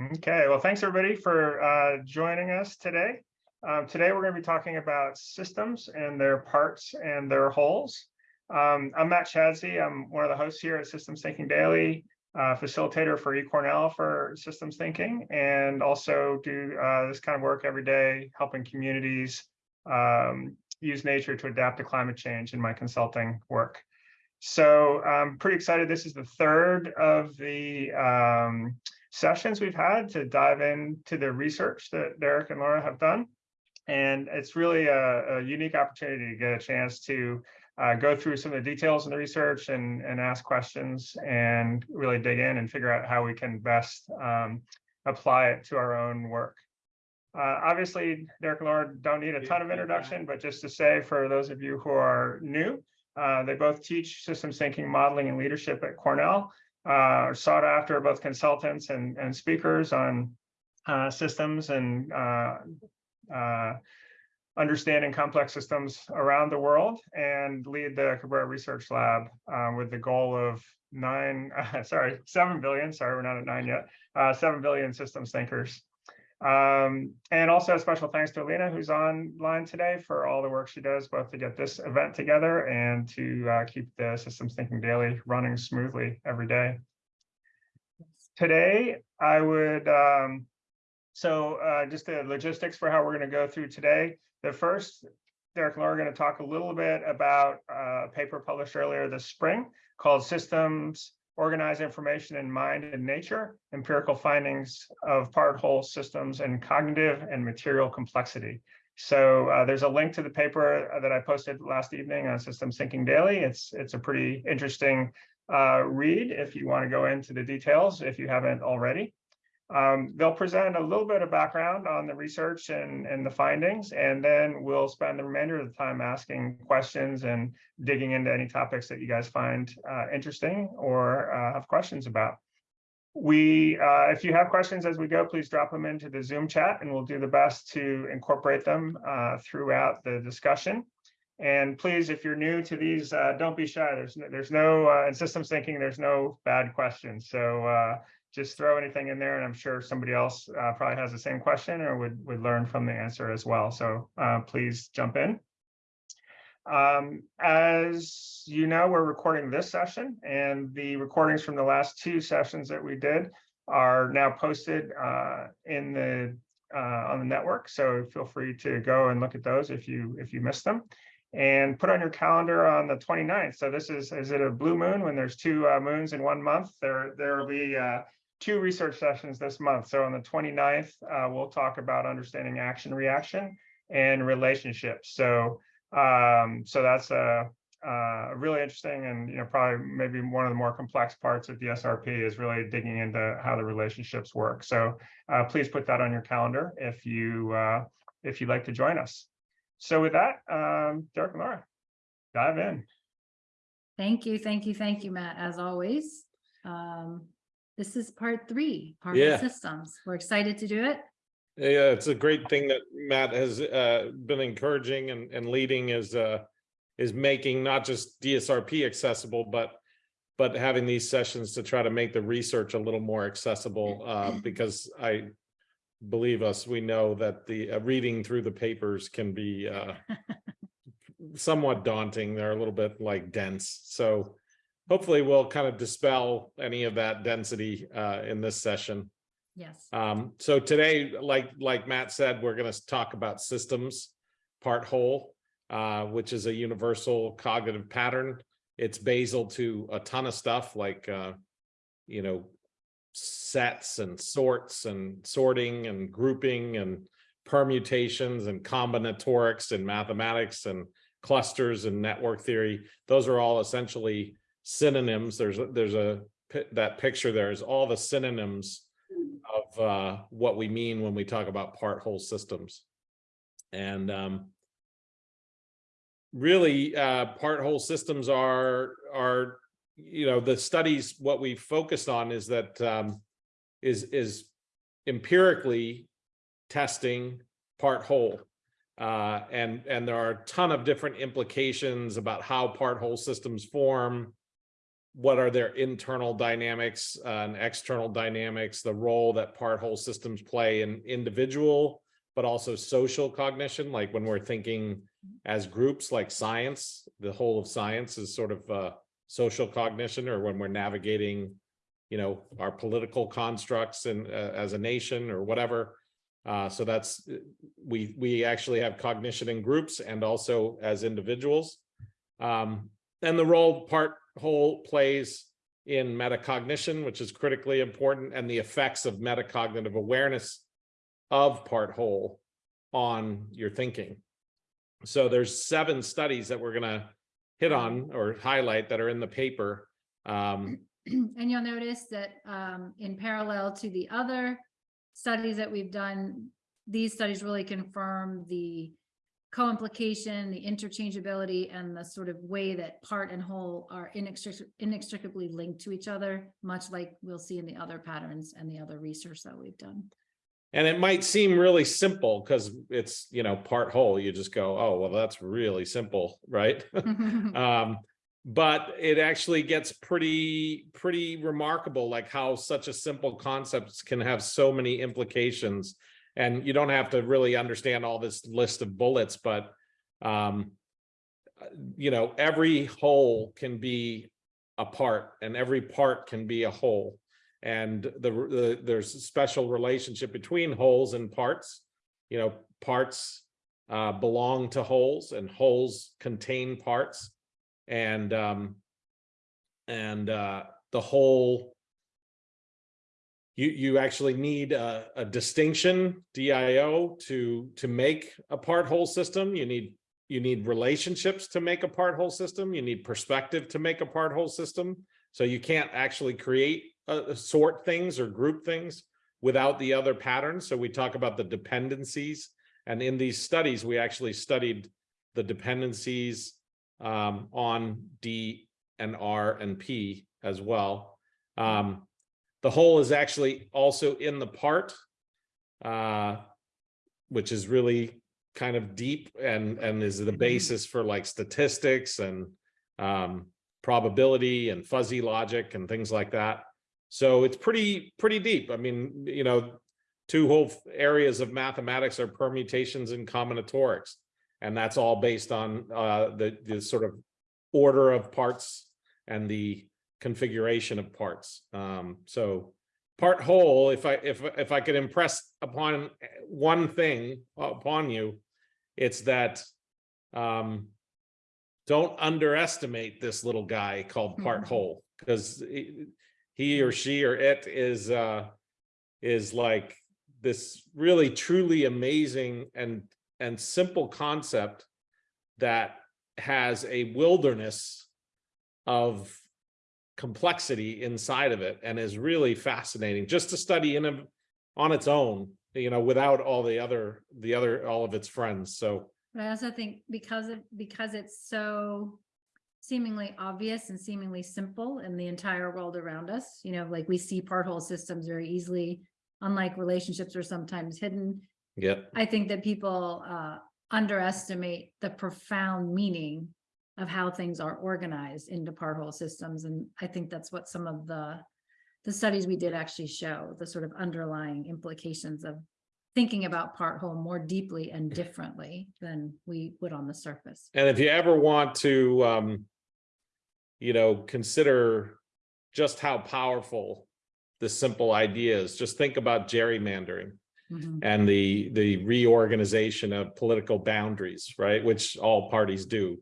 Okay, well, thanks everybody for uh, joining us today. Um, today, we're going to be talking about systems and their parts and their wholes. Um, I'm Matt Chadsey. I'm one of the hosts here at Systems Thinking Daily, uh, facilitator for eCornell for systems thinking, and also do uh, this kind of work every day, helping communities um, use nature to adapt to climate change in my consulting work. So I'm pretty excited. This is the third of the um, sessions we've had to dive into the research that Derek and Laura have done. And it's really a, a unique opportunity to get a chance to uh, go through some of the details in the research and, and ask questions and really dig in and figure out how we can best um, apply it to our own work. Uh, obviously, Derek and Laura don't need a ton of introduction, but just to say for those of you who are new, uh, they both teach systems thinking, modeling, and leadership at Cornell uh, sought after both consultants and, and speakers on uh, systems and uh, uh, understanding complex systems around the world and lead the Cabrera Research Lab uh, with the goal of nine, sorry, seven billion, sorry, we're not at nine yet, uh, seven billion systems thinkers um, and also a special thanks to Alina, who's online today for all the work she does, both to get this event together and to uh, keep the Systems Thinking Daily running smoothly every day. Today, I would, um, so uh, just the logistics for how we're going to go through today. The first, Derek and Laura are going to talk a little bit about uh, a paper published earlier this spring called Systems organize information in mind and nature, empirical findings of part whole systems and cognitive and material complexity. So uh, there's a link to the paper that I posted last evening on Systems Thinking Daily. It's, it's a pretty interesting uh, read if you want to go into the details, if you haven't already. Um, they'll present a little bit of background on the research and, and the findings, and then we'll spend the remainder of the time asking questions and digging into any topics that you guys find uh, interesting or uh, have questions about. We, uh, if you have questions as we go, please drop them into the Zoom chat and we'll do the best to incorporate them uh, throughout the discussion. And please, if you're new to these, uh, don't be shy. There's no, there's no uh, in systems thinking, there's no bad questions. So just throw anything in there and I'm sure somebody else uh, probably has the same question or would, would learn from the answer as well. So uh, please jump in. Um, as you know, we're recording this session and the recordings from the last two sessions that we did are now posted uh, in the uh, on the network. So feel free to go and look at those if you if you missed them and put on your calendar on the 29th. So this is, is it a blue moon when there's two uh, moons in one month? There, there will be uh, two research sessions this month. So on the 29th, uh, we'll talk about understanding action reaction and relationships. So um, so that's a, a, really interesting and you know probably maybe one of the more complex parts of the SRP is really digging into how the relationships work. So uh, please put that on your calendar if you uh, if you'd like to join us. So with that, um, Derek and Laura, dive in. Thank you, thank you, thank you, Matt, as always. Um, this is part three, part Yeah. systems. We're excited to do it. Yeah, it's a great thing that Matt has uh, been encouraging and, and leading is uh, is making not just DSRP accessible, but but having these sessions to try to make the research a little more accessible uh, because I believe us, we know that the uh, reading through the papers can be uh, somewhat daunting. They're a little bit like dense. So hopefully we'll kind of dispel any of that density uh, in this session. Yes. Um, so today, like like Matt said, we're going to talk about systems part whole, uh, which is a universal cognitive pattern. It's basal to a ton of stuff like, uh, you know, sets and sorts and sorting and grouping and permutations and combinatorics and mathematics and clusters and network theory. Those are all essentially synonyms. There's there's a that picture there is all the synonyms of uh, what we mean when we talk about part whole systems. And um, really, uh, part whole systems are are you know the studies. What we focused on is that um, is is empirically testing part whole. Uh, and and there are a ton of different implications about how part whole systems form, what are their internal dynamics uh, and external dynamics, the role that part whole systems play in individual, but also social cognition, like when we're thinking as groups like science, the whole of science is sort of uh, social cognition, or when we're navigating, you know, our political constructs and uh, as a nation or whatever. Uh, so that's, we, we actually have cognition in groups and also as individuals. Um, and the role part whole plays in metacognition, which is critically important, and the effects of metacognitive awareness of part whole on your thinking. So there's seven studies that we're gonna hit on or highlight that are in the paper. Um, And you'll notice that um, in parallel to the other studies that we've done, these studies really confirm the co-implication, the interchangeability, and the sort of way that part and whole are inextric- inextricably linked to each other, much like we'll see in the other patterns and the other research that we've done. and it might seem really simple because it's, you know, part whole. You just go, oh, well, that's really simple, right? Um, but it actually gets pretty, pretty remarkable, like how such a simple concept can have so many implications. And you don't have to really understand all this list of bullets, but um, you know, every whole can be a part and every part can be a whole. And the, the, there's a special relationship between wholes and parts. You know, parts uh, belong to wholes and wholes contain parts and um and uh the whole you you actually need a, a distinction dio to to make a part whole system. You need you need relationships to make a part whole system. You need perspective to make a part whole system. So you can't actually create uh, sort things or group things without the other patterns. So we talk about the dependencies. And in these studies we actually studied the dependencies um, on D and R and P as well. Um, the whole is actually also in the part, uh, which is really kind of deep and, and is the basis for like statistics and um, probability and fuzzy logic and things like that. So it's pretty, pretty deep. I mean, you know, two whole areas of mathematics are permutations and combinatorics. And that's all based on uh, the, the sort of order of parts and the configuration of parts. Um, so part whole, if I, if, if I could impress upon one thing upon you, it's that um, don't underestimate this little guy called part Mhm. whole, because he or she or it is uh, is like this really truly amazing and and simple concept that has a wilderness of complexity inside of it and is really fascinating just to study in a, on its own, you know, without all the other, the other, all of its friends. So But I also think because of, because it's so seemingly obvious and seemingly simple in the entire world around us, you know, like we see part whole systems very easily, unlike relationships are sometimes hidden. yeah, I think that people uh underestimate the profound meaning of how things are organized into part whole systems. And I think that's what some of the the studies we did actually show, the sort of underlying implications of thinking about part whole more deeply and differently than we would on the surface. And if you ever want to, um, you know, consider just how powerful the simple idea is, just think about gerrymandering Mhm. and the, the reorganization of political boundaries, right? Which all parties do.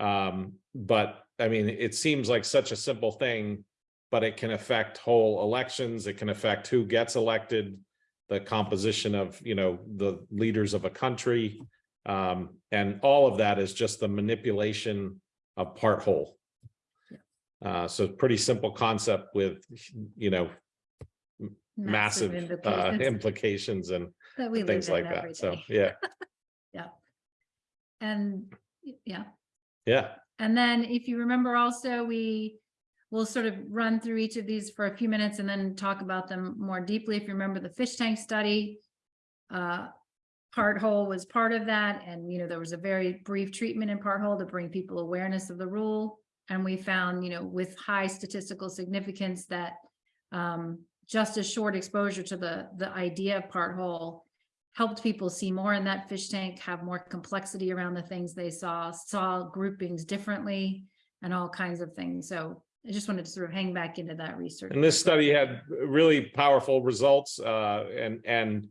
Um, but I mean, it seems like such a simple thing, but it can affect whole elections. It can affect who gets elected, the composition of, you know, the leaders of a country. Um, and all of that is just the manipulation of part whole. Uh, so pretty simple concept with, you know, massive, uh, implications implications and that we live things like that. So, yeah, Yeah. And, yeah, yeah. and then if you remember also, we will sort of run through each of these for a few minutes and then talk about them more deeply. If you remember the fish tank study, uh, part whole was part of that. And, you know, there was a very brief treatment in part whole to bring people awareness of the rule. And we found, you know, with high statistical significance that um, just a short exposure to the, the idea of part whole helped people see more in that fish tank, have more complexity around the things they saw, saw groupings differently and all kinds of things. So I just wanted to sort of hang back into that research. And this study had really powerful results, uh, and, and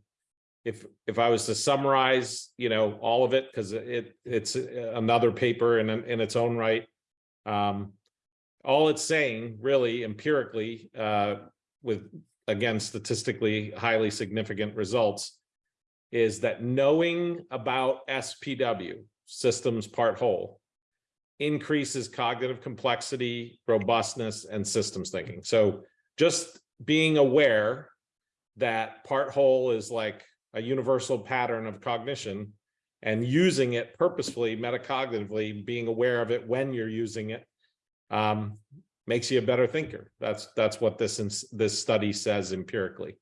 if, if I was to summarize, you know, all of it, because it, it's another paper in, in its own right. Um, all it's saying really empirically, uh, with, again, statistically highly significant results is that knowing about SPW, systems part whole, increases cognitive complexity, robustness, and systems thinking. So just being aware that part whole is like a universal pattern of cognition and using it purposefully, metacognitively, being aware of it when you're using it, um, makes you a better thinker. That's, that's what this, this study says empirically.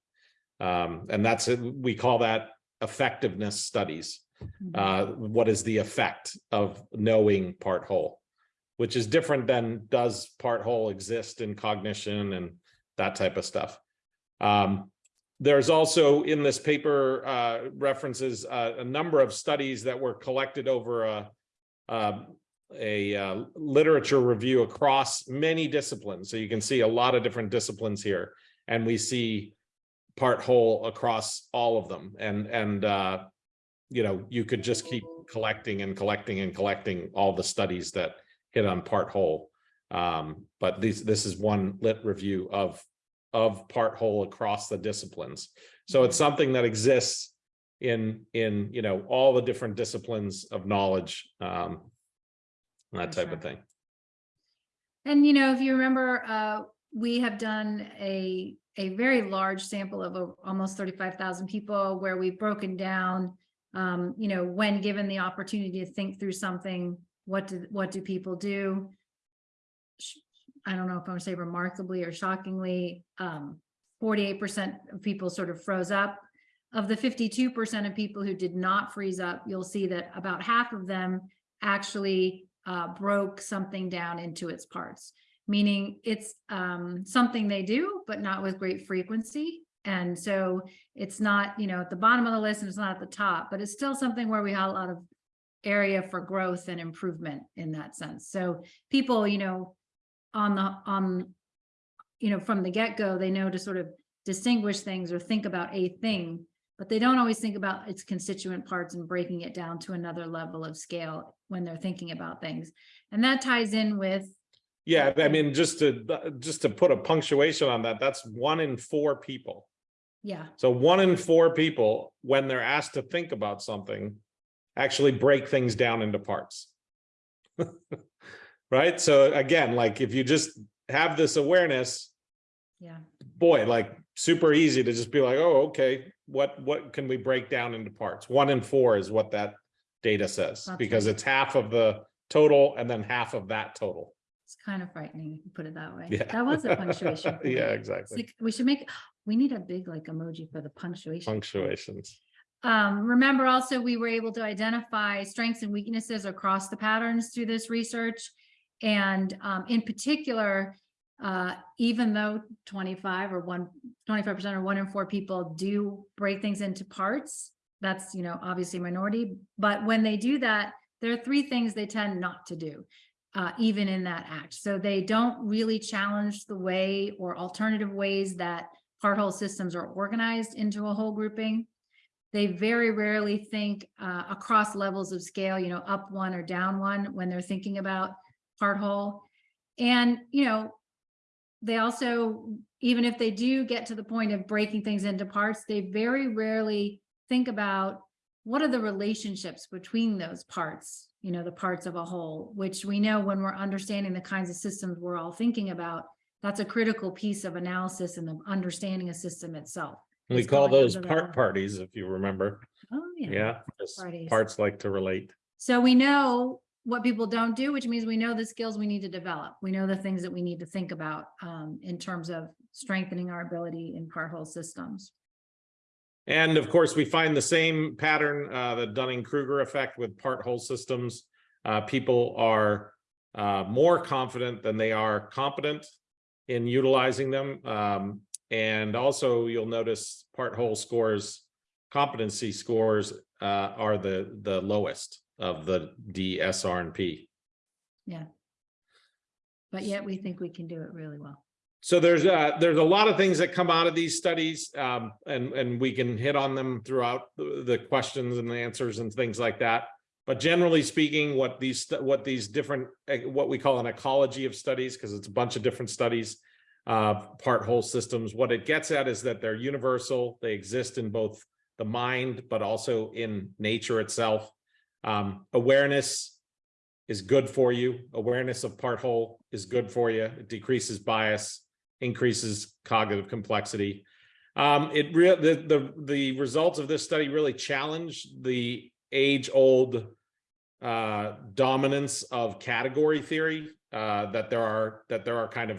Um, and that's, we call that effectiveness studies Mhm. uh, what is the effect of knowing part whole? Which is different than does part whole exist in cognition and that type of stuff. Um, there's also in this paper uh, references uh, a number of studies that were collected over a um, a uh, literature review across many disciplines. So you can see a lot of different disciplines here, and we see part whole across all of them. And and uh, you know, you could just keep collecting and collecting and collecting all the studies that hit on part whole. Um, but these, this is one lit review of, of part whole across the disciplines. So it's something that exists in, in, you know, all the different disciplines of knowledge, um, that type of thing. And you know, if you remember, uh, we have done a, a very large sample of almost thirty-five thousand people where we've broken down, um, you know, when given the opportunity to think through something, what do, what do people do? I don't know if I'm gonna say remarkably or shockingly, um, forty-eight percent of people sort of froze up. Of the fifty-two percent of people who did not freeze up, you'll see that about half of them actually uh, broke something down into its parts, meaning it's um, something they do, but not with great frequency. And so it's not, you know, at the bottom of the list and it's not at the top, but it's still something where we have a lot of area for growth and improvement in that sense. So people, you know, on the, on, you know, from the get-go, they know to sort of distinguish things or think about a thing, but they don't always think about its constituent parts and breaking it down to another level of scale when they're thinking about things. And that ties in with, Yeah, I mean, just to, just to put a punctuation on that, that's one in four people. yeah, So one in four people, when they're asked to think about something, actually break things down into parts. Right? So again, like if you just have this awareness, yeah, boy, like super easy to just be like, oh, okay, what, what can we break down into parts? One in four is what that data says, That's because right. it's half of the total and then half of that total. It's kind of frightening, if you put it that way. Yeah. That was a punctuation. Yeah, exactly. like, we should make, we need a big like emoji for the punctuation. Punctuations. Um, remember also, we were able to identify strengths and weaknesses across the patterns through this research. And um, in particular, uh, even though twenty-five or one, 25 percent or one in four people do break things into parts, that's, you know, obviously minority, but when they do that, there are three things they tend not to do. Uh, even in that act. So they don't really challenge the way or alternative ways that part whole systems are organized into a whole grouping. They very rarely think uh, across levels of scale, you know, up one or down one when they're thinking about part whole. And, you know, they also, even if they do get to the point of breaking things into parts, they very rarely think about what are the relationships between those parts, you know, the parts of a whole, which we know when we're understanding the kinds of systems we're all thinking about, that's a critical piece of analysis and of understanding a system itself. We It's call those that part parties, if you remember. Oh, yeah. Yeah, parts like to relate. So we know what people don't do, which means we know the skills we need to develop. We know the things that we need to think about um, in terms of strengthening our ability in part whole systems. And of course, we find the same pattern, uh, the Dunning-Kruger effect with part whole systems. Uh, people are uh, more confident than they are competent in utilizing them. Um, and also you'll notice part whole scores, competency scores uh, are the, the lowest of the D, S, R, and P. Yeah. But yet we think we can do it really well. So there's uh there's a lot of things that come out of these studies, um, and, and we can hit on them throughout the, questions and the answers and things like that. But generally speaking, what these, what these different, eh, what we call an ecology of studies, because it's a bunch of different studies, uh, part whole systems, what it gets at is that they're universal, they exist in both the mind, but also in nature itself. Um, awareness is good for you. Awareness of part whole is good for you. It decreases bias, increases cognitive complexity. Um, it real the, the, the results of this study really challenge the age-old uh, dominance of category theory, uh, that there are, that there are kind of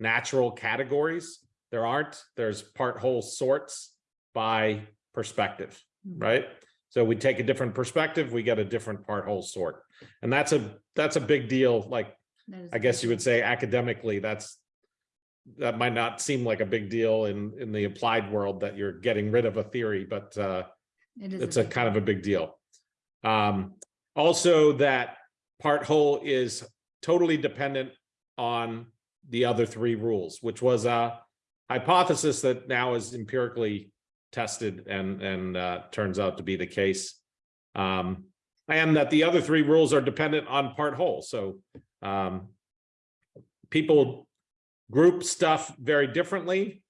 natural categories. There aren't, there's part whole sorts by perspective, Mhm. right? So we take a different perspective, we get a different part whole sort. And that's a, that's a big deal, like I guess you would say academically, that's. That might not seem like a big deal in, in the applied world that you're getting rid of a theory, but, uh, It is it's a big kind of a big deal. Um, also that part whole is totally dependent on the other three rules, which was a hypothesis that now is empirically tested and, and, uh, turns out to be the case. Um, and that the other three rules are dependent on part whole, so, um, people group stuff very differently.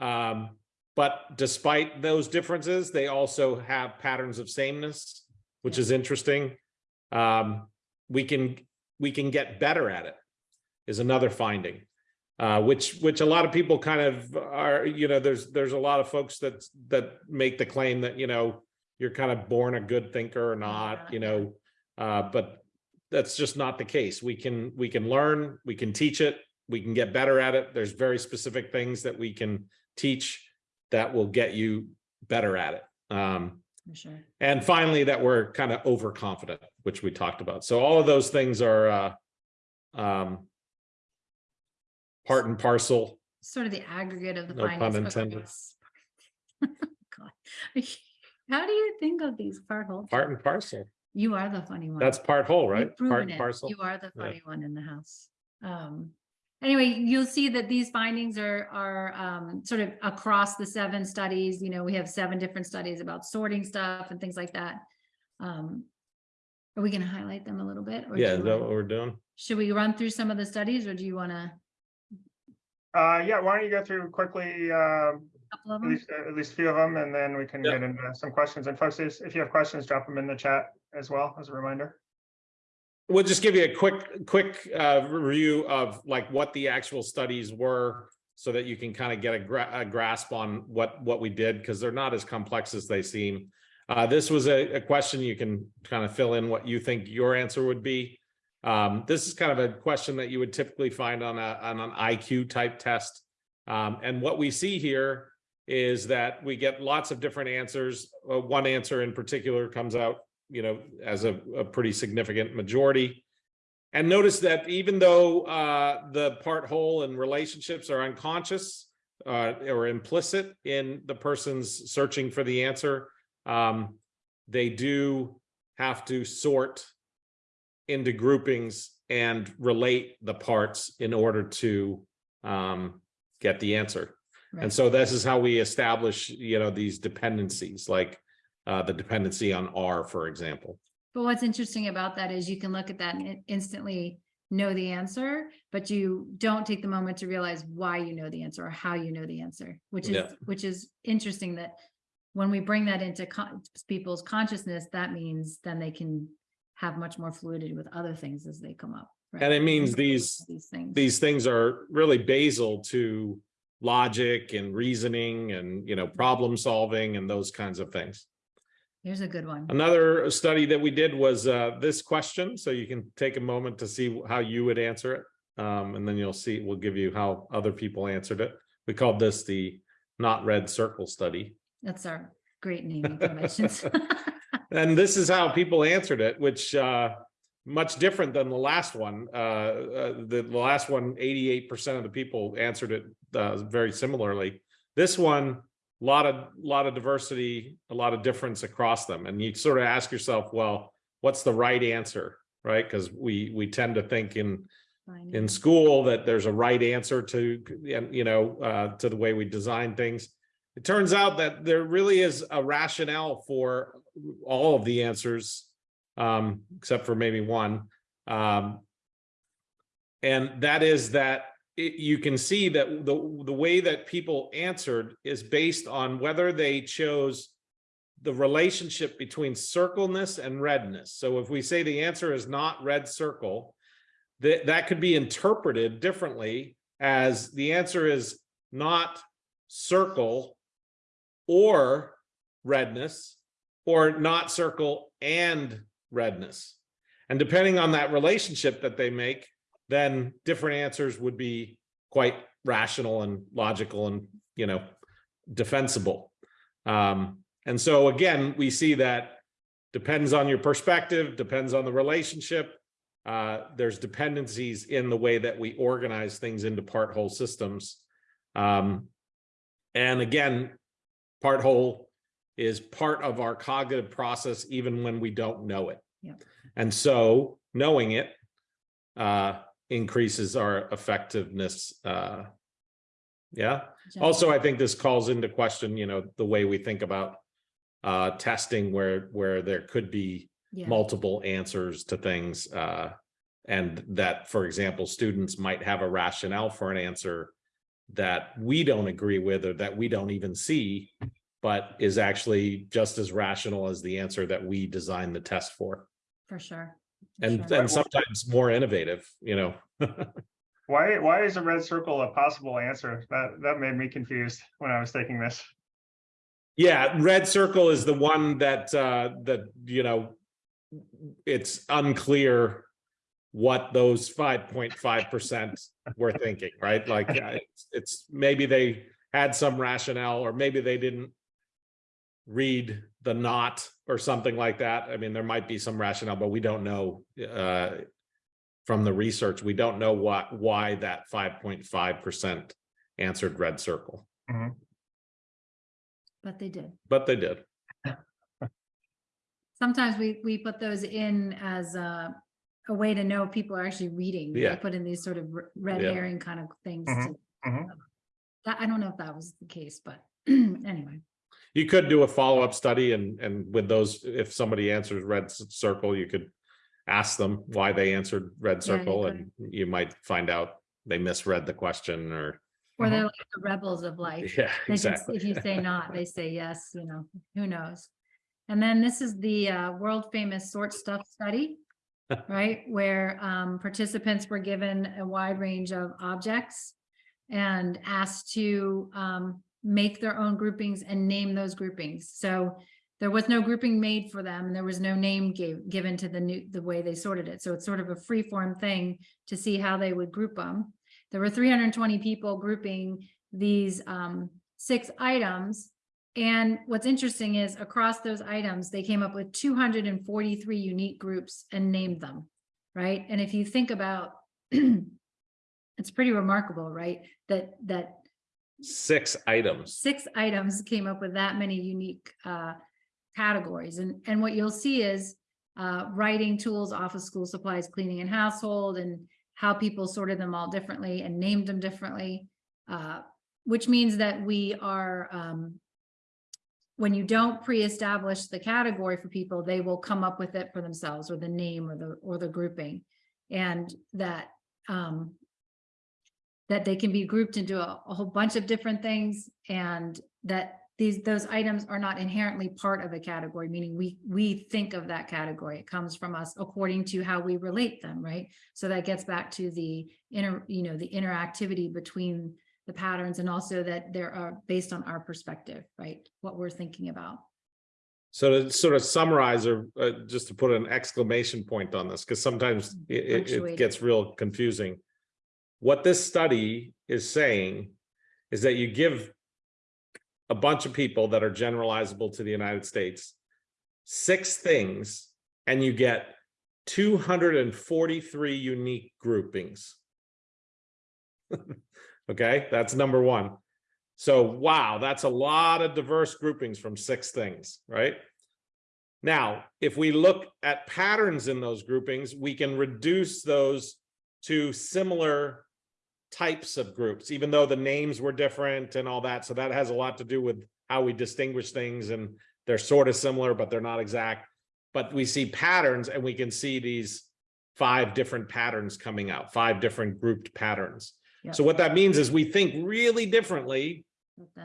Um, but despite those differences, they also have patterns of sameness, which is interesting. Um, we can, we can get better at it is another finding. Uh, which, which a lot of people kind of are, you know, there's, there's a lot of folks that, that make the claim that, you know, you're kind of born a good thinker or not, you know, uh, but that's just not the case. We can, we can learn, we can teach it, we can get better at it. There's very specific things that we can teach that will get you better at it. Um, For sure. and finally, that we're kind of overconfident, which we talked about. So all of those things are uh, um, part and parcel. Sort of the aggregate of the No pun findings. intended. God. How do you think of these part whole? Part and parcel. You are the funny one. That's part whole, right? Part and it. parcel. You are the Yeah. funny one in the house. Um, anyway, you'll see that these findings are, are, um, sort of across the seven studies, you know, we have seven different studies about sorting stuff and things like that. Um, are we gonna highlight them a little bit? or Yeah, is that wanna- what we're doing? Should we run through some of the studies or do you wanna? Uh, yeah, why don't you go through quickly, um, couple of at them? least, at least a few of them, and then we can Yeah. get into some questions. And folks, if you have questions, drop them in the chat as well, as a reminder. We'll just give you a quick, quick uh, review of like what the actual studies were so that you can kind of get a gra- a grasp on what, what we did, because they're not as complex as they seem. Uh, this was a, a question you can kind of fill in what you think your answer would be. Um, this is kind of a question that you would typically find on a, on an IQ type test. Um, and what we see here is that we get lots of different answers. Uh, one answer in particular comes out, you know, as a, a pretty significant majority. And notice that even though uh, the part whole and relationships are unconscious uh, or implicit in the person's searching for the answer, um, they do have to sort into groupings and relate the parts in order to um, get the answer. And so this is how we establish, you know, these dependencies, like uh, the dependency on R, for example. But what's interesting about that is you can look at that and instantly know the answer, but you don't take the moment to realize why you know the answer or how you know the answer, which is, Yeah. which is interesting that when we bring that into con- people's consciousness, that means then they can have much more fluidity with other things as they come up. right? And it means these- These things. These things are really basal to logic and reasoning and, you know, problem solving and those kinds of things. Here's a good one. Another study that we did was uh, this question, so you can take a moment to see how you would answer it. Um, and then you'll see, we'll give you how other people answered it. We called this the not red circle study. That's our great naming conventions. And this is how people answered it, which uh, much different than the last one. Uh, uh, the, the last one, 88% of the people answered it, uh, very similarly. This one, lot of, lot of diversity, a lot of difference across them. And you sort of ask yourself, well, what's the right answer? Right? Because we, we tend to think in, in school that there's a right answer to, and you know, uh, to the way we design things. It turns out that there really is a rationale for all of the answers, um, except for maybe one. Um, and that is that it, you can see that the, the way that people answered is based on whether they chose the relationship between circleness and redness. So if we say the answer is not red circle, that, that could be interpreted differently as the answer is not circle or redness or not circle and redness. And depending on that relationship that they make, then different answers would be quite rational and logical and, you know, defensible. Um, and so again, we see that depends on your perspective, depends on the relationship. Uh, there's dependencies in the way that we organize things into part whole systems. Um, and again, part whole is part of our cognitive process, even when we don't know it. Yeah. And so knowing it uh, increases our effectiveness. Uh, yeah. Also, I think this calls into question, you know, the way we think about uh, testing where, where there could be Yeah, multiple answers to things. Uh, and that, for example, students might have a rationale for an answer that we don't agree with or that we don't even see, but is actually just as rational as the answer that we designed the test for. for sure. For And, sure. and sometimes more innovative, you know? Why, why is a red circle a possible answer? That, that made me confused when I was taking this. Yeah, red circle is the one that, uh, that, you know, it's unclear what those five point five percent were thinking, right? Like, it's, it's, maybe they had some rationale, or maybe they didn't read the not or something like that. I mean, there might be some rationale, but we don't know, uh, from the research, we don't know what, why that five point five percent answered red circle, But they did. but they did. Sometimes we, we put those in as a, a way to know if people are actually reading. We Yeah. Put in these sort of red Yeah. herring kind of things. Mhm, to- mhm. That, I don't know if that was the case, but anyway, You could do a follow-up study and, and with those, if somebody answers red circle, you could ask them why they answered red Yeah, you circle and you might find out they misread the question or, or they're like the rebels of life. yeah, They just, exactly. if you say not, they say yes, you know, who knows? And then this is the uh, world famous sort stuff study, right? Where um, participants were given a wide range of objects and asked to um, make their own groupings and name those groupings. So there was no grouping made for them and there was no name gave, given to the new, the way they sorted it. So it's sort of a free form thing to see how they would group them. There were three hundred and twenty people grouping these um six items. And what's interesting is across those items, they came up with two hundred and forty-three unique groups and named them, right? And if you think about it's pretty remarkable, right? That that Six items. six items came up with that many unique uh categories. And and what you'll see is uh writing tools, office, school supplies, cleaning and household, and how people sorted them all differently and named them differently. Uh, which means that we are um when you don't pre-establish the category for people, they will come up with it for themselves or the name or the or the grouping. And that um that they can be grouped into a, a whole bunch of different things and that these, those items are not inherently part of a category, meaning we, we think of that category. It comes from us according to how we relate them, right? So that gets back to the inner, you know, the interactivity between the patterns and also that there are based on our perspective, right? What we're thinking about. So to sort of summarize or uh, just to put an exclamation point on this, because sometimes it, it- it gets real confusing. What this study is saying is that you give a bunch of people that are generalizable to the United States six things and you get two hundred and forty-three unique groupings. Okay, that's number one. So wow, that's a lot of diverse groupings from six things, right? Now, if we look at patterns in those groupings, we can reduce those to similar types of groups, even though the names were different and all that. So that has a lot to do with how we distinguish things and they're sort of similar, but they're not exact. But we see patterns and we can see these five different patterns coming out, five different grouped patterns. Yep. So what that means is we think really differently,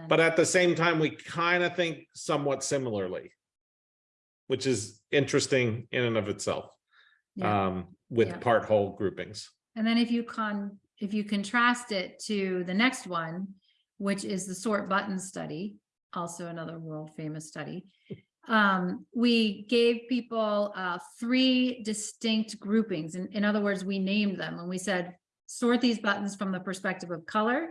but at the same time, we kind of think somewhat similarly. Which is interesting in and of itself, Yeah. um, with Yeah. part whole groupings. And then if you con, if you contrast it to the next one, which is the sort button study, also another world famous study. Um, we gave people uh three distinct groupings. In, in other words, we named them and we said, sort these buttons from the perspective of color,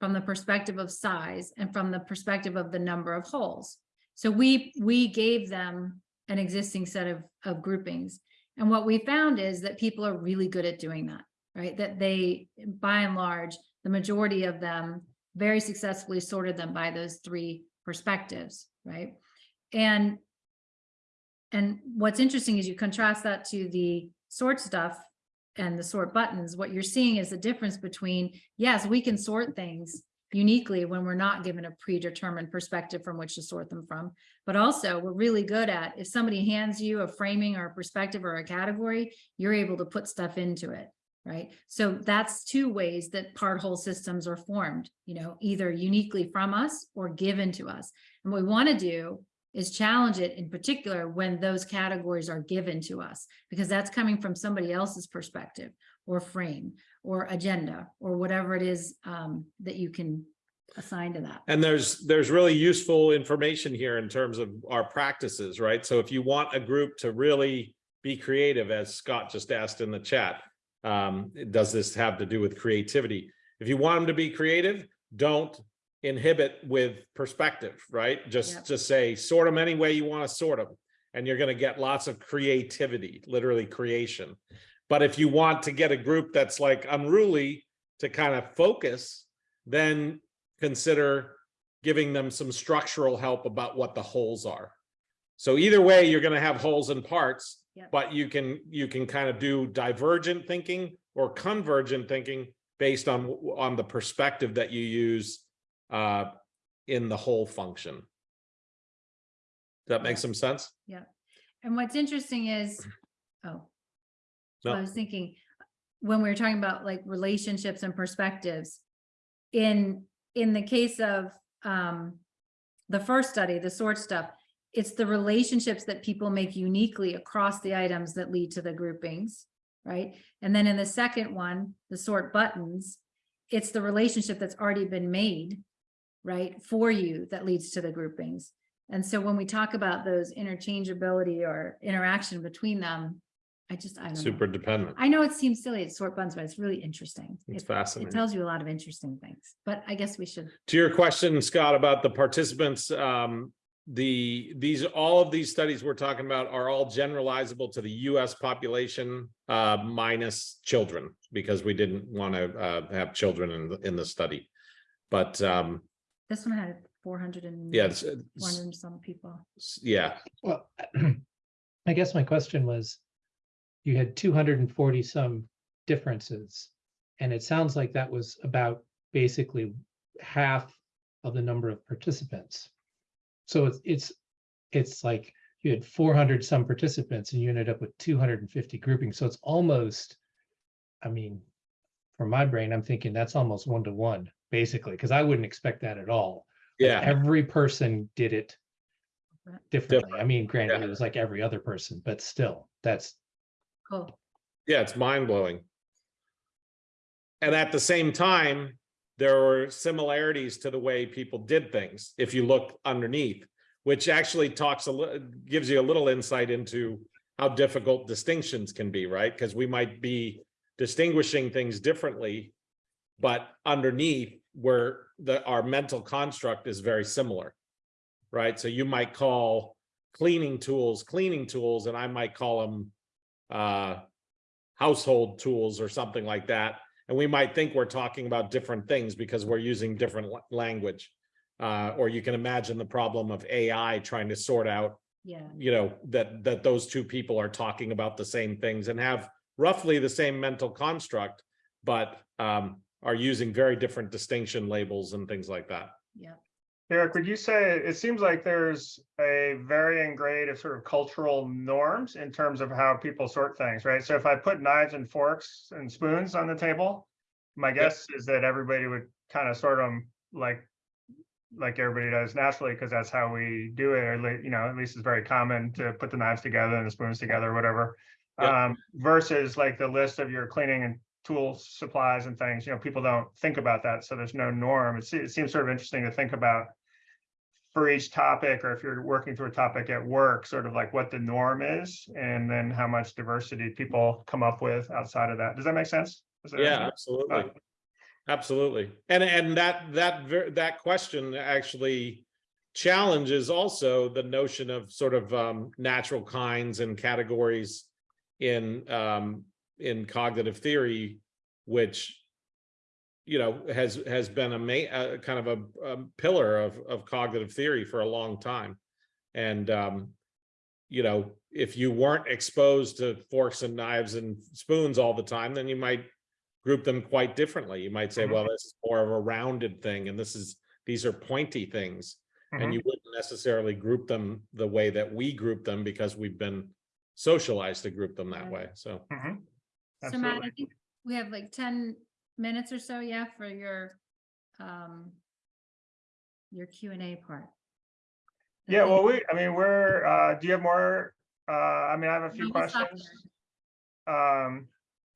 from the perspective of size, and from the perspective of the number of holes. So we, we gave them an existing set of, of groupings. And what we found is that people are really good at doing that right? That they, by and large, the majority of them very successfully sorted them by those three perspectives, right? And and what's interesting is you contrast that to the sort stuff and the sort buttons, what you're seeing is the difference between, yes, we can sort things uniquely when we're not given a predetermined perspective from which to sort them from. But also we're really good at, if somebody hands you a framing or a perspective or a category, you're able to put stuff into it right? So that's two ways that part whole systems are formed, you know, either uniquely from us or given to us. And what we want to do is challenge it in particular when those categories are given to us, because that's coming from somebody else's perspective or frame or agenda or whatever it is um, that you can assign to that. And there's, there's really useful information here in terms of our practices, right? So if you want a group to really be creative, as Scott just asked in the chat, um, does this have to do with creativity? If you want them to be creative, don't inhibit with perspective, right? Just, Yep. just say, sort them any way you want to sort them. And you're gonna get lots of creativity, literally creation. But if you want to get a group that's like unruly to kind of focus, then consider giving them some structural help about what the wholes are. So either way, you're gonna have wholes and parts, Yep. but you can, you can kind of do divergent thinking or convergent thinking based on, on the perspective that you use uh, in the whole function. Does that make Yeah. some sense? Yeah. And what's interesting is, oh. So I was thinking, when we were talking about like relationships and perspectives. In, in the case of, um, the first study, the sort stuff, it's the relationships that people make uniquely across the items that lead to the groupings, right? And then in the second one, the sort buttons, it's the relationship that's already been made, right, for you that leads to the groupings. And so when we talk about those interchangeability or interaction between them, I just, I don't know. Super dependent. I know it seems silly, it's sort buttons, but it's really interesting. It's It- It tells you a lot of interesting things, but I guess we should, To your question, Scott, about the participants, um, the, these, all of these studies we're talking about are all generalizable to the US population, uh, minus children, because we didn't want to, uh, have children in, the in the study. But, um, this one had four hundred and. yeah, it's, it's- hundred and some people. yeah, Well, I guess my question was, you had two hundred and forty some differences. And it sounds like that was about basically half of the number of participants. So it's, it's, it's like you had four hundred some participants and you ended up with two hundred and fifty groupings. So it's almost, I mean, for my brain, I'm thinking that's almost one to one, basically, because I wouldn't expect that at all. Like, yeah, Every person did it Right. differently. I mean, granted, Yeah. it was like every other person, but still, that's, Cool. yeah, it's mind blowing. And at the same time, there were similarities to the way people did things, if you look underneath, which actually talks a gives you a little insight into how difficult distinctions can be, right? Because we might be distinguishing things differently, but underneath where the, our mental construct is very similar, right? So you might call cleaning tools, cleaning tools, and I might call them uh, household tools or something like that. And we might think we're talking about different things because we're using different language. Uh, or you can imagine the problem of AI trying to sort out Yeah, you know, that, that those two people are talking about the same things and have roughly the same mental construct, but um, are using very different distinction labels and things like that. yeah. Eric, would you say, it seems like there's a varying grade of sort of cultural norms in terms of how people sort things, right? So if I put knives and forks and spoons on the table, my guess is that everybody would kind of sort them like, like everybody does naturally, because that's how we do it, or you know, at least it's very common to put the knives together and the spoons together, or whatever. Yeah. Um, versus like the list of your cleaning and tool supplies and things, you know, people don't think about that, so there's no norm. It it seems sort of interesting to think about for each topic, or if you're working through a topic at work, sort of like what the norm is, and then how much diversity people come up with outside of that. Does that make sense? Is that- Yeah, absolutely. Absolutely. And, and that, that, that question actually challenges also the notion of sort of um, natural kinds and categories in, um, in cognitive theory, which, you know, has, has been a ma- uh, kind of a, a pillar of, of cognitive theory for a long time. And, um, you know, if you weren't exposed to forks and knives and spoons all the time, then you might group them quite differently. You might say, Mhm. well, this is more of a rounded thing and this is, these are pointy things. And you wouldn't necessarily group them the way that we group them because we've been socialized to group them that way. So, Mhm. So Matt, I Absolutely. think we have like ten minutes or so, yeah, for your, um, your Q and A part. Yeah, well, we, I mean, we're, uh, do you have more? Uh, I mean, I have a few stop questions. Um,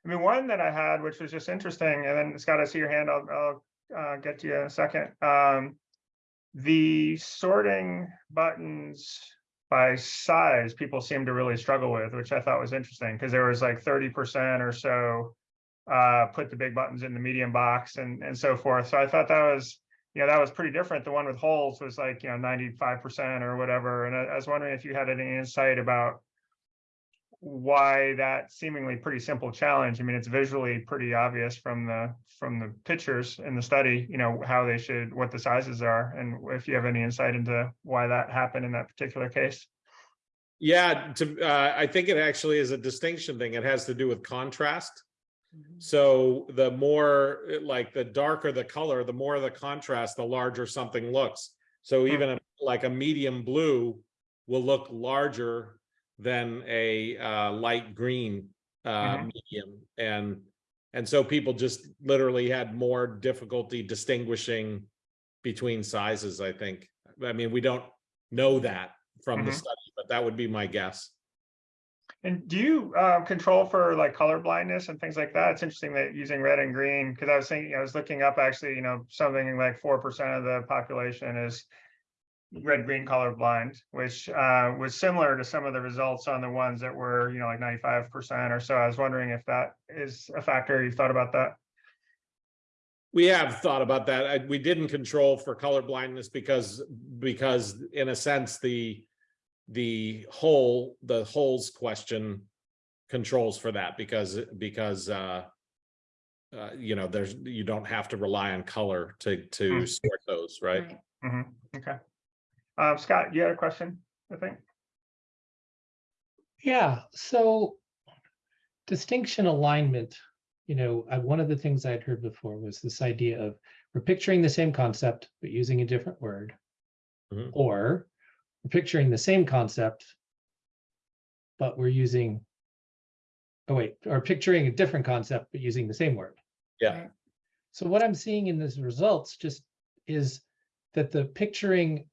I mean, one that I had, which was just interesting, and then Scott, I see your hand, I'll, I'll, uh, get to you in a second. Um, the sorting buttons by size, people seem to really struggle with, which I thought was interesting, because there was like thirty percent or so uh, put the big buttons in the medium box and, and so forth. So I thought that was, you know, that was pretty different. The one with holes was like, you know, ninety-five percent or whatever. And I, I was wondering if you had any insight about why that seemingly pretty simple challenge. I mean, it's visually pretty obvious from the, from the pictures in the study, you know, how they should, what the sizes are. And if you have any insight into why that happened in that particular case. yeah, to, uh, I think it actually is a distinction thing. It has to do with contrast. Mhm. So the more, like, the darker the color, the more the contrast, the larger something looks. So Hmm. even a- like a medium blue will look larger than a uh, light green uh, Mhm. medium. And, and so people just literally had more difficulty distinguishing between sizes, I think. I mean, we don't know that from the Mhm. study, but that would be my guess. And do you uh, control for like color blindness and things like that? It's interesting that using red and green, because I was thinking, I was looking up actually, you know, something like four percent of the population is red green color blind, which uh, was similar to some of the results on the ones that were, you know, like ninety-five percent or so. I was wondering if that is a factor. You've thought about that? We have thought about that. I- We didn't control for color blindness because, because in a sense, the, the whole, the holes question controls for that because, because, uh, uh, you know, there's, you don't have to rely on color to, to Hmm. sort those, right? Mhm, Okay. Um, Scott, you had a question, I think? Yeah, so distinction alignment, you know, I, one of the things I'd heard before was this idea of we're picturing the same concept, but using a different word. Mhm. Or we're picturing the same concept, but we're using, oh wait, or picturing a different concept, but using the same word. Yeah. So what I'm seeing in these results just is that the picturing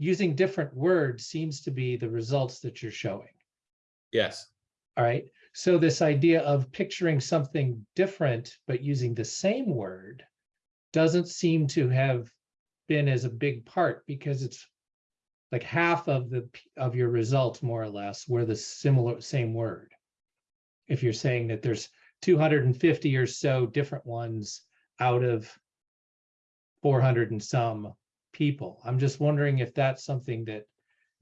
using different words seems to be the results that you're showing. Yes, All right. So this idea of picturing something different but using the same word doesn't seem to have been as a big part because it's like half of the of your results more or less were the similar same word. If you're saying that there's 250 or so different ones out of 400 and some people, I'm just wondering if that's something that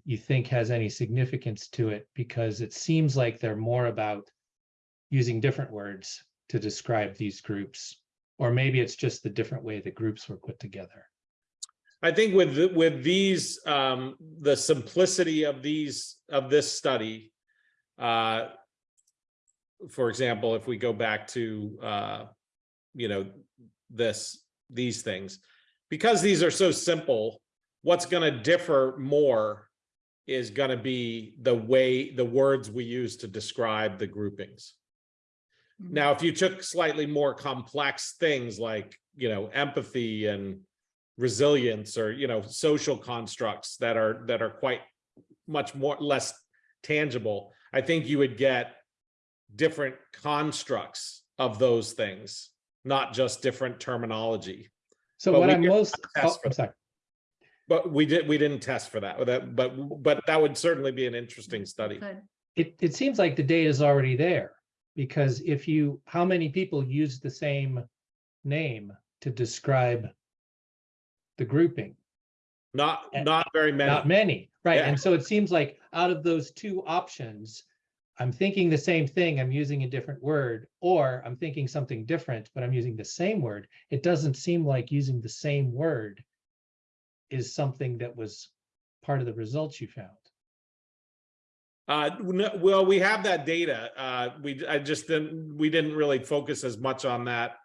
you think has any significance to it because it seems like they're more about using different words to describe these groups. Or maybe it's just the different way the groups were put together. I think with, with these, um, the simplicity of these, of this study. Uh. For example, if we go back to, uh, you know, this, these things. Because these are so simple, what's gonna differ more is gonna be the way, the words we use to describe the groupings. Mhm. Now, if you took slightly more complex things like, you know, empathy and resilience or, you know, social constructs that are, that are quite much more, less tangible, I think you would get different constructs of those things, not just different terminology. So But what I'm most, oh, I'm sorry. But we did, we didn't test for that, that, but, but that would certainly be an interesting mm, study. It, it seems like the data is already there. Because if you, how many people use the same name to describe the grouping? Not, And- not very many. Not many. many, right? Yeah. And so it seems like out of those two options, I'm thinking the same thing, I'm using a different word, or I'm thinking something different, but I'm using the same word. It doesn't seem like using the same word is something that was part of the results you found. Uh, no, well, we have that data. Uh, we, I just didn't, we didn't really focus as much on that.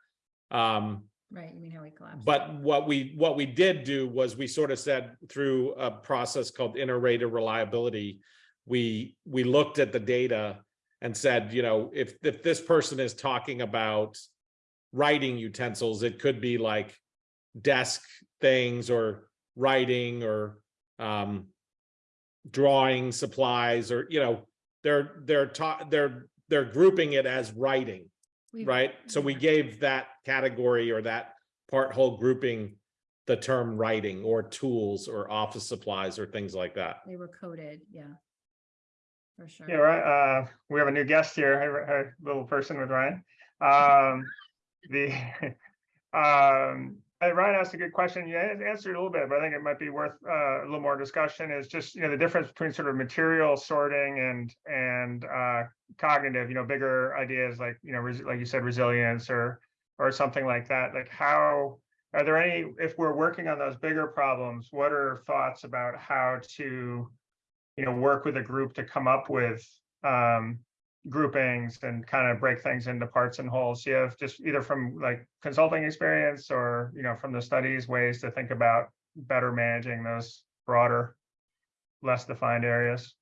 Um, Right, you mean how we collapsed. but what we, what we did do was we sort of said through a process called inter-rater reliability. We, we looked at the data and said, you know, if, if this person is talking about writing utensils, it could be like desk things or writing or, um, drawing supplies or, you know, they're, they're taught, they're, they're grouping it as writing, We've- right? So we gave that category or that part whole grouping the term writing or tools or office supplies or things like that. They were coded, yeah. For sure. Yeah, right. Uh, we have a new guest here, a, little person with Ryan. Um, the, um, Ryan asked a good question. You answered a little bit, but I think it might be worth, uh, a little more discussion is just, you know, the difference between sort of material sorting and, and, uh, cognitive, you know, bigger ideas like, you know, like you said, resilience or, or something like that. Like how, are there any, if we're working on those bigger problems, what are thoughts about how to, you know, work with a group to come up with um groupings and kind of break things into parts and wholes. You have just either from like consulting experience or, you know, from the studies, ways to think about better managing those broader, less defined areas.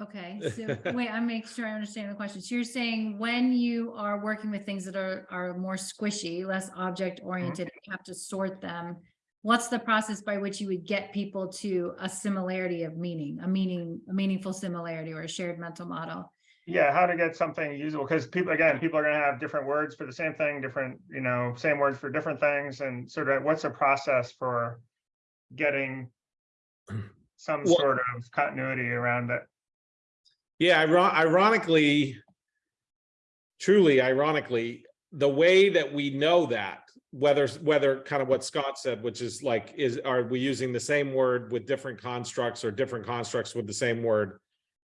Okay, so wait, I make sure I understand the question. So you're saying when you are working with things that are, are more squishy, less object oriented, you have to sort them. What's the process by which you would get people to a similarity of meaning, a meaning, a meaningful similarity or a shared mental model? Yeah, how to get something usable, because people, again, people are gonna have different words for the same thing, different, you know, same words for different things, and sort of what's the process for getting some Well- sort of continuity around it? Yeah, ironically, truly ironically, the way that we know that, whether, whether kind of what Scott said, which is like, is, are we using the same word with different constructs or different constructs with the same word?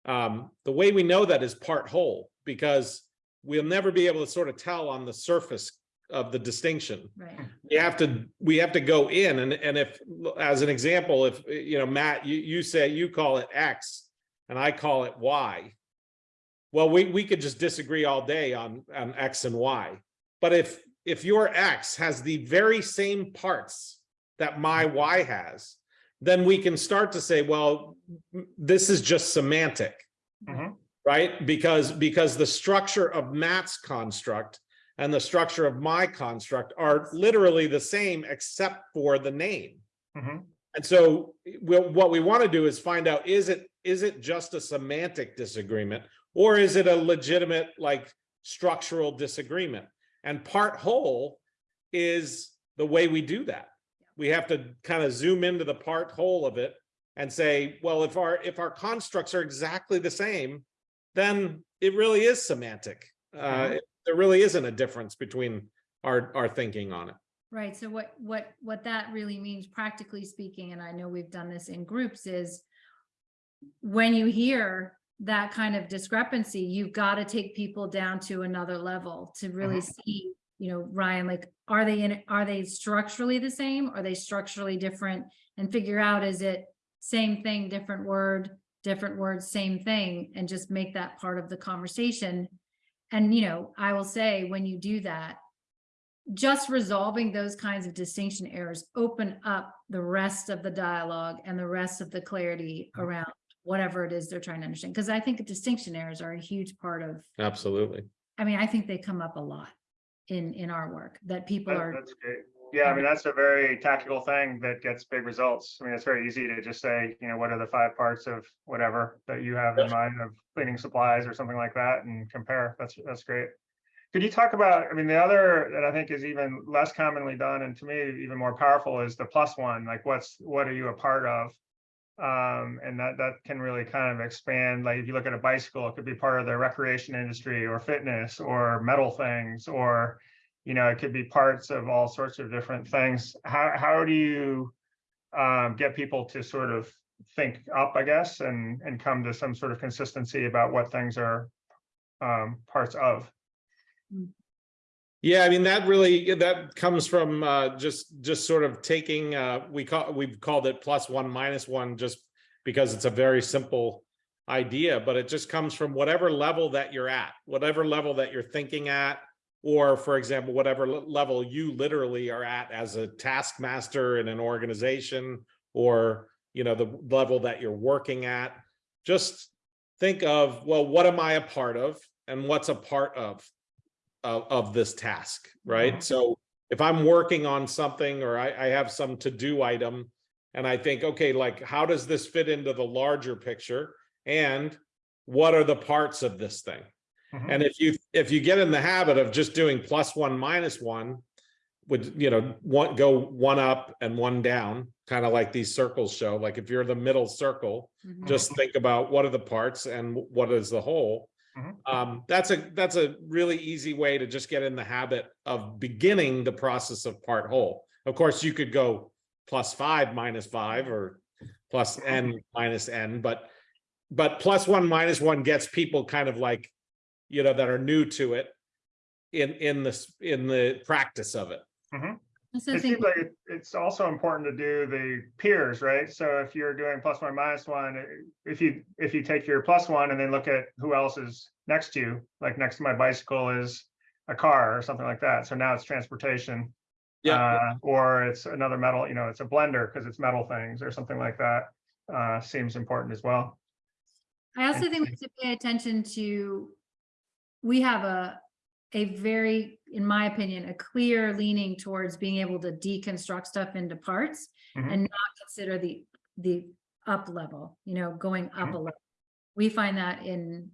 Um, the way we know that is part whole, because we'll never be able to sort of tell on the surface of the distinction Right, we have to, we have to go in and, and if, as an example, if, you know, Matt, you, you say you call it X and I call it Y. Well, we, we could just disagree all day on, on X and Y. But if, if your X has the very same parts that my Y has, then we can start to say, well, this is just semantic Mhm. right? Because, because the structure of Matt's construct and the structure of my construct are literally the same except for the name. Mhm. And so we what we want to do is find out, is it, is it just a semantic disagreement? Or is it a legitimate, like, structural disagreement? And part whole is the way we do that. We have to kind of zoom into the part whole of it and say, well, if our, if our constructs are exactly the same, then it really is semantic. Uh, Mhm. it- there really isn't a difference between our, our thinking on it. Right, so what, what, what that really means practically speaking, and I know we've done this in groups, is when you hear that kind of discrepancy, you've got to take people down to another level to really mm-hmm. see, you know, Ryan, like, are they in, are they structurally the same? Are they structurally different? And figure out, is it same thing, different word, different words, same thing, and just make that part of the conversation. And, you know, I will say, when you do that, just resolving those kinds of distinction errors open up the rest of the dialogue and the rest of the clarity mm-hmm. around whatever it is they're trying to understand. Because I think distinction errors are a huge part of, Absolutely. I mean, I think they come up a lot in, in our work, that people That- are, That's great. Yeah, I mean, that's a very tactical thing that gets big results. I mean, it's very easy to just say, you know, what are the five parts of whatever that you have in mind of cleaning supplies or something like that and compare. That's, that's great. Could you talk about, I mean, the other that I think is even less commonly done and to me even more powerful is the plus one, like what's, what are you a part of? Um, and that, that can really kind of expand, like if you look at a bicycle, it could be part of the recreation industry or fitness or metal things or you know, it could be parts of all sorts of different things. How, how do you um, get people to sort of think up, I guess, and, and come to some sort of consistency about what things are um, parts of? Yeah, I mean, that really, that comes from uh, just, just sort of taking, uh, we call, we've called it plus one, minus one, just because it's a very simple idea, but it just comes from whatever level that you're at, whatever level that you're thinking at, or for example, whatever level you literally are at as a taskmaster in an organization, or, you know, the level that you're working at. Just think of, well, what am I a part of and what's a part of of, of this task, right? Mhm. So if I'm working on something or I, I have some to-do item and I think, okay, like, how does this fit into the larger picture? And what are the parts of this thing? Mhm. And if you, if you get in the habit of just doing plus one, minus one, would, you know, one, go one up and one down, kind of like these circles show, like if you're the middle circle, Mhm. just think about what are the parts and what is the whole. Mhm. Um, that's a, that's a really easy way to just get in the habit of beginning the process of part whole. Of course, you could go plus five minus five or plus n minus n, but but plus one minus one gets people kind of like, you know, that are new to it in in this in the practice of it. Also It seems like it- it's also important to do the peers, right? So if you're doing plus one, minus one, eh, if you, if you take your plus one and then look at who else is next to you, like next to my bicycle is a car or something like that. So now it's transportation. uh, Or it's another metal, you know, it's a blender because it's metal things or something like that. Uh, seems important as well. I also think we should pay attention to, we have a, a very, in my opinion, a clear leaning towards being able to deconstruct stuff into parts Mhm. and not consider the, the up level, you know, going up Mhm. a level. We find that in,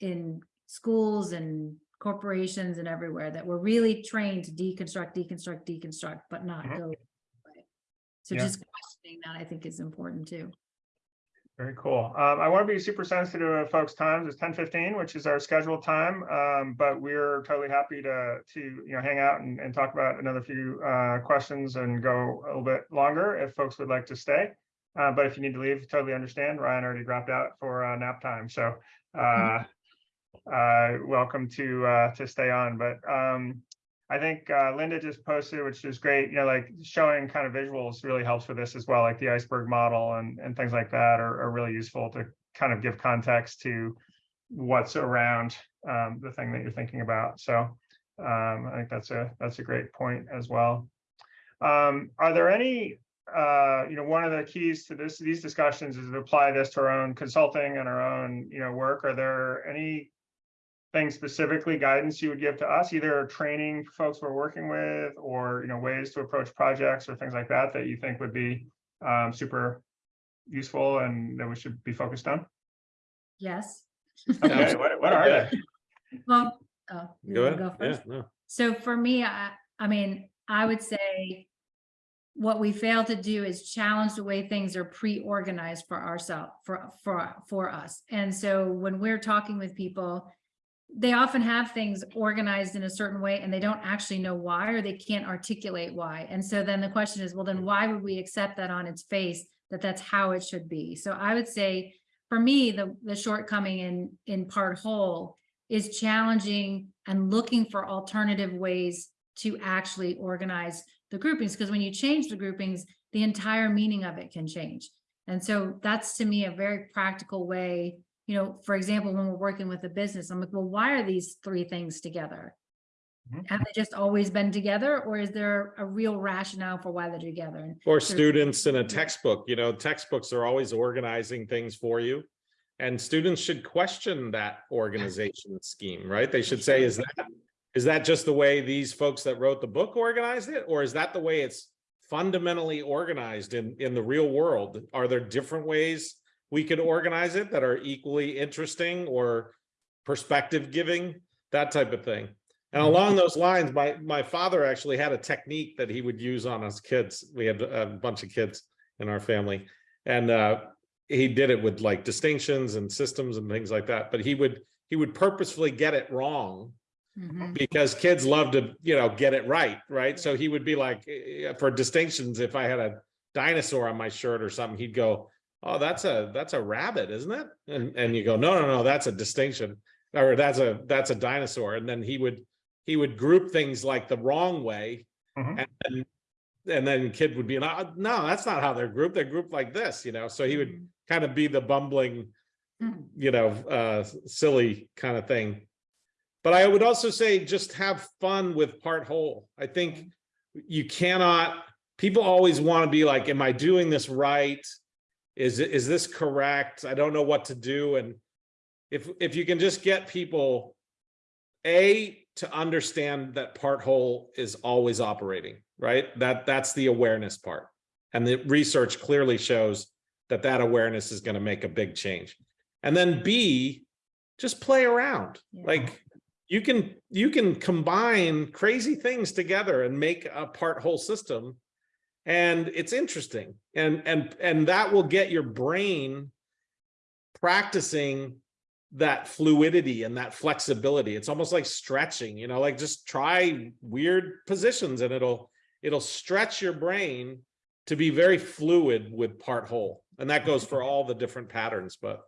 in schools and corporations and everywhere, that we're really trained to deconstruct, deconstruct, deconstruct, but not Mhm. go. So Yeah. just questioning that I think is important too. Very cool. Um, I want to be super sensitive of folks' times. It's ten fifteen, which is our scheduled time. Um, but we're totally happy to, to, you know, hang out and, and talk about another few, uh, questions and go a little bit longer if folks would like to stay. Uh, but if you need to leave, totally understand. Ryan already dropped out for, uh, nap time, so, uh, uh, welcome to, uh, to stay on, but, um, I think uh, Linda just posted, which is great, you know, like showing kind of visuals really helps with this as well, like the iceberg model and, and things like that are, are really useful to kind of give context to what's around um, the thing that you're thinking about. So um, I think that's a, that's a great point as well. Um, are there any, uh, you know, one of the keys to this, these discussions is to apply this to our own consulting and our own, you know, work. Are there any things specifically guidance you would give to us, either training folks we're working with or, you know, ways to approach projects or things like that, that you think would be um, super useful and that we should be focused on? Yes. Okay, what, what are they? Well, oh, Go ahead. go Yeah, no. So for me, I, I mean, I would say what we fail to do is challenge the way things are pre-organized for ourselves, for, for, for us. And so when we're talking with people, they often have things organized in a certain way and they don't actually know why, or they can't articulate why. And so then the question is, well, then mm-hmm. why would we accept that on its face, that that's how it should be? So I would say, for me, the, the shortcoming in, in part whole is challenging and looking for alternative ways to actually organize the groupings, because when you change the groupings, the entire meaning of it can change. And so that's to me a very practical way, you know, for example, when we're working with a business, I'm like, well, why are these three things together? Mhm. Have they just always been together or is there a real rationale for why they're together? And Or students in a textbook, you know, textbooks are always organizing things for you. And students should question that organization scheme, right? They should say, is that, is that just the way these folks that wrote the book organized it? Or is that the way it's fundamentally organized in, in the real world? Are there different ways we could organize it that are equally interesting or perspective giving, that type of thing? And along those lines, my, my father actually had a technique that he would use on us kids. We had a bunch of kids in our family. And uh, he did it with like distinctions and systems and things like that. But he would, he would purposefully get it wrong Mhm. because kids love to, you know, get it right, right? So he would be like, eh, for distinctions, if I had a dinosaur on my shirt or something, he'd go, oh, that's a, that's a rabbit, isn't it? And, and you go, no, no, no, that's a distinction. Or that's a, that's a dinosaur. And then he would, he would group things like the wrong way. Mhm. And, and, and then kid would be, no, no, that's not how they're grouped. They're grouped like this, you know? So he would kind of be the bumbling, Mhm. you know, uh, silly kind of thing. But I would also say just have fun with part whole. I think you cannot, people always want to be like, am I doing this right? Is, is this correct? I don't know what to do. And if, if you can just get people, A, to understand that part whole is always operating, right? That, that's the awareness part. And the research clearly shows that that awareness is going to make a big change. And then B, just play around. Yeah. Like you can, you can combine crazy things together and make a part whole system. And it's interesting. And, and, and that will get your brain practicing that fluidity and that flexibility. It's almost like stretching, you know, like just try weird positions and it'll, it'll stretch your brain to be very fluid with part whole. And that goes for all the different patterns, but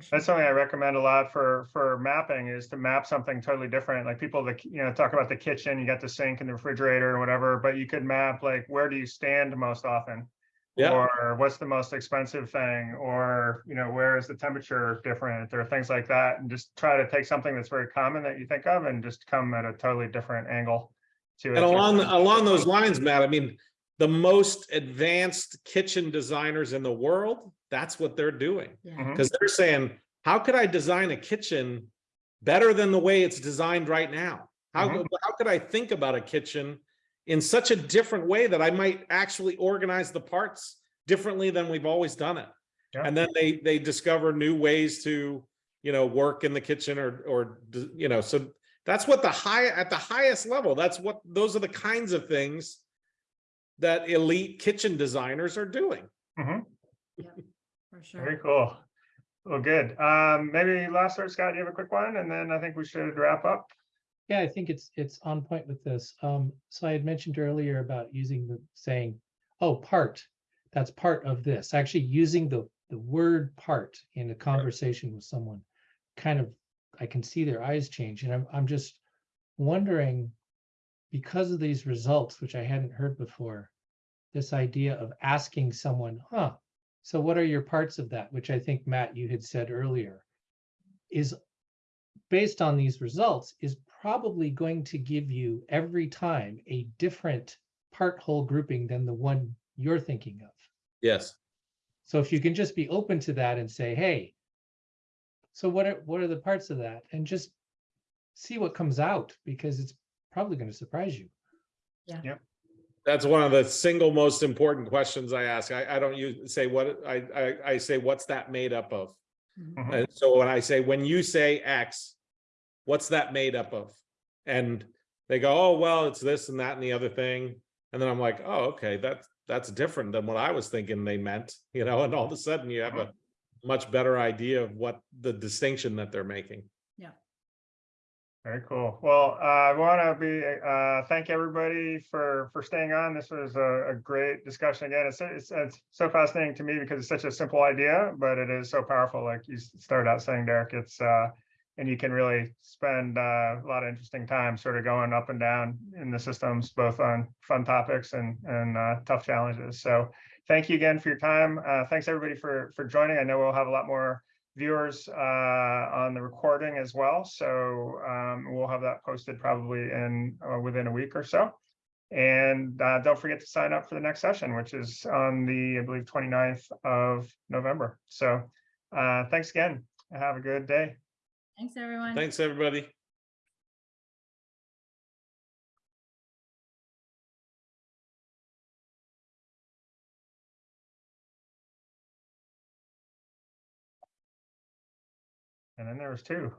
sure. That's something I recommend a lot for, for mapping is to map something totally different. Like people that, you know, talk about the kitchen, you got the sink and the refrigerator and whatever, but you could map like, where do you stand most often? yeah, Or what's the most expensive thing? Or, you know, where is the temperature different? Or things like that. And just try to take something that's very common that you think of and just come at a totally different angle to it. and along, along those lines, Matt, I mean, the most advanced kitchen designers in the world, that's what they're doing. Yeah. Mhm. Because they're saying, how could I design a kitchen better than the way it's designed right now? How, Mhm. how could I think about a kitchen in such a different way that I might actually organize the parts differently than we've always done it? Yeah. And then they, they discover new ways to, you know, work in the kitchen or, or, you know, so that's what the high, at the highest level, that's what, those are the kinds of things that elite kitchen designers are doing. Mm -hmm. For sure. Very cool. Well, good. Um, maybe last word, Scott, you have a quick one, and then I think we should wrap up. Yeah, I think it's, it's on point with this. Um, so I had mentioned earlier about using the saying, oh, part, that's part of this, actually using the, the word part in a conversation with someone. Kind of, I can see their eyes change and I'm, I'm just wondering, because of these results, which I hadn't heard before, this idea of asking someone, huh, so what are your parts of that? Which I think, Matt, you had said earlier, is based on these results is probably going to give you every time a different part whole grouping than the one you're thinking of. Yes. So if you can just be open to that and say, hey, so what are what are the parts of that? And just see what comes out because it's probably going to surprise you. Yeah. That's one of the single most important questions I ask. I, I don't use, say what, I, I, I say, what's that made up of? Mhm. Mhm. And so when I say, when you say X, what's that made up of? And they go, oh, well, it's this and that and the other thing. And then I'm like, oh, okay, that's, that's different than what I was thinking they meant, you know, and all of a sudden you have a much better idea of what the distinction that they're making. Very cool. Well, uh, I want to be, uh, thank everybody for, for staying on. This was a, a great discussion. Again, it's, it's, it's so fascinating to me because it's such a simple idea, but it is so powerful. Like you started out saying, Derek, it's, uh, and you can really spend uh, a lot of interesting time sort of going up and down in the systems, both on fun topics and, and uh, tough challenges. So thank you again for your time. Uh, Thanks, everybody, for, for joining. I know we'll have a lot more viewers uh, on the recording as well. So um, we'll have that posted probably in uh, within a week or so. And uh, don't forget to sign up for the next session, which is on the, I believe, 29th of November. So uh, thanks again. Have a good day. Thanks, everyone. Thanks, everybody. And then there was two.